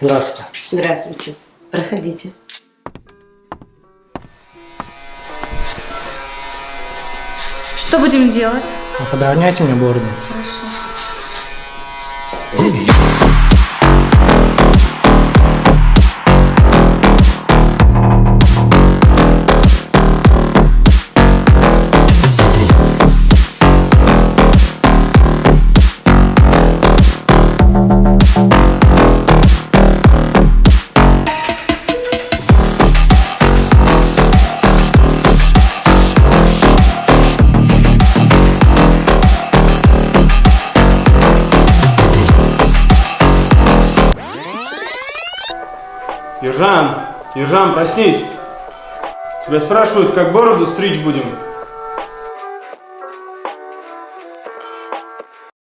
Здравствуйте. Здравствуйте. Проходите. Что будем делать? Подровняйте мне бороду. Хорошо. Ержан, Ержан, проснись. Тебя спрашивают, как бороду стричь будем.